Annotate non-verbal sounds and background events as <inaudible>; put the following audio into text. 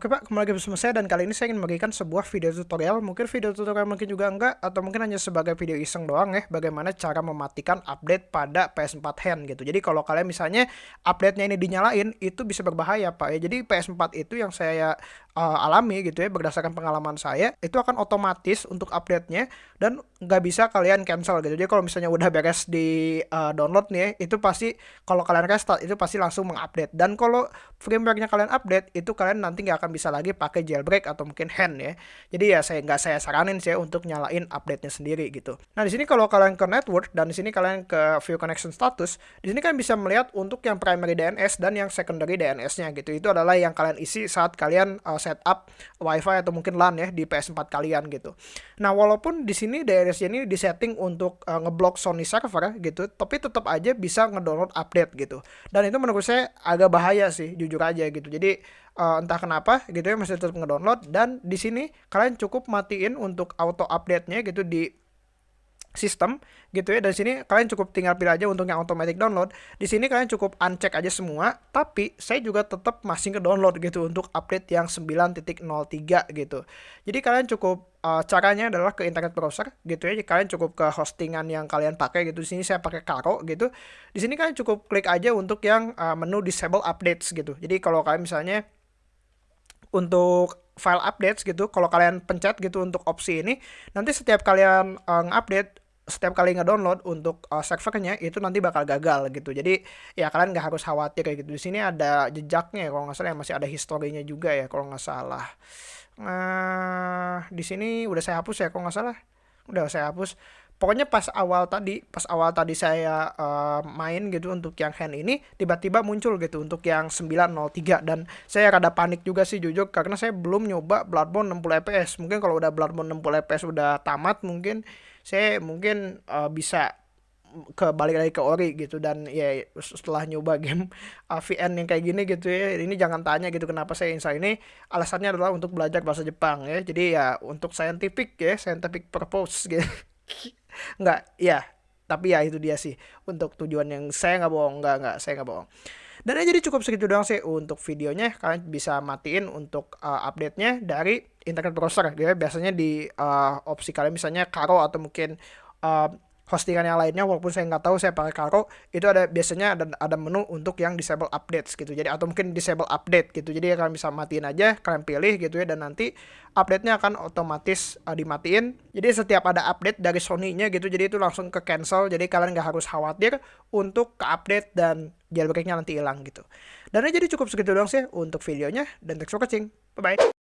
Oke Pak, kembali lagi bersama saya dan kali ini saya ingin memberikan sebuah video tutorial. Mungkin video tutorial mungkin juga enggak, atau mungkin hanya sebagai video iseng doang ya, bagaimana cara mematikan update pada PS4 hand gitu. Jadi kalau kalian misalnya update-nya ini dinyalain, itu bisa berbahaya Pak ya. Jadi PS4 itu yang saya uh, alami gitu ya, berdasarkan pengalaman saya, itu akan otomatis untuk update-nya dan nggak bisa kalian cancel gitu. Jadi kalau misalnya udah beres di uh, download nih ya, itu pasti kalau kalian restart itu pasti langsung mengupdate. Dan kalau firmware-nya kalian update, itu kalian nanti nggak akan bisa lagi pakai jailbreak atau mungkin hand ya. Jadi ya saya nggak saya saranin sih ya untuk nyalain update-nya sendiri gitu. Nah di sini kalau kalian ke network dan di sini kalian ke view connection status, di sini kan bisa melihat untuk yang primary DNS dan yang secondary DNS-nya gitu. Itu adalah yang kalian isi saat kalian uh, setup WiFi atau mungkin LAN ya di PS4 kalian gitu. Nah walaupun di sini DNS-nya ini disetting untuk uh, ngeblok Sony server gitu, tapi tetap aja bisa ngedownload update gitu. Dan itu menurut saya agak bahaya sih, jujur aja gitu. Jadi uh, entah kenapa gitu ya masih tetap ngedownload dan di sini kalian cukup matiin untuk auto update-nya gitu di sistem gitu ya. Dan sini kalian cukup tinggal pilih aja untuk yang automatic download. Di sini kalian cukup uncheck aja semua tapi saya juga tetap masih ke download gitu untuk update yang 9.03 gitu. Jadi kalian cukup uh, caranya adalah ke internet browser gitu ya. Kalian cukup ke hostingan yang kalian pakai gitu. Di sini saya pakai Karo gitu. Di sini kalian cukup klik aja untuk yang uh, menu disable updates gitu. Jadi kalau kalian misalnya untuk file updates gitu kalau kalian pencet gitu untuk opsi ini nanti setiap kalian uh, ngupdate setiap kali ngedownload untuk uh, servernya itu nanti bakal gagal gitu. Jadi ya kalian nggak harus khawatir kayak gitu. Di sini ada jejaknya ya, kalau nggak salah ya masih ada historinya juga ya kalau nggak salah. Nah di sini udah saya hapus ya kalau nggak salah. Udah saya hapus pokoknya pas awal tadi pas awal tadi saya uh, main gitu untuk yang hand ini tiba-tiba muncul gitu untuk yang 903 dan saya rada panik juga sih jujur karena saya belum nyoba Bloodborne 60 fps mungkin kalau udah Bloodborne 60 fps udah tamat mungkin saya mungkin uh, bisa ke balik lagi ke ori gitu. Dan ya setelah nyoba game <laughs> AVN yang kayak gini gitu ya ini jangan tanya gitu kenapa saya install ini. Alasannya adalah untuk belajar bahasa Jepang ya. Jadi ya untuk scientific ya scientific purpose <laughs> gitu nggak ya tapi ya itu dia sih. Untuk tujuan yang saya nggak bohong. Nggak nggak saya nggak bohong. Dan ya jadi cukup segitu doang sih untuk videonya. Kalian bisa matiin untuk uh, update-nya dari internet browser. Ya biasanya di uh, opsi kalian misalnya Karo atau mungkin uh, hostingan yang lainnya walaupun saya nggak tahu saya pakai Karo itu ada biasanya ada ada menu untuk yang disable updates gitu. Jadi atau mungkin disable update gitu. Jadi kalian bisa matiin aja kalian pilih gitu ya dan nanti update-nya akan otomatis uh, dimatiin. Jadi setiap ada update dari Sony-nya gitu jadi itu langsung ke cancel. Jadi kalian nggak harus khawatir untuk ke update dan jailbreak-nya nanti hilang gitu. Dan jadi cukup segitu doang sih untuk videonya dan thanks for watching. Bye bye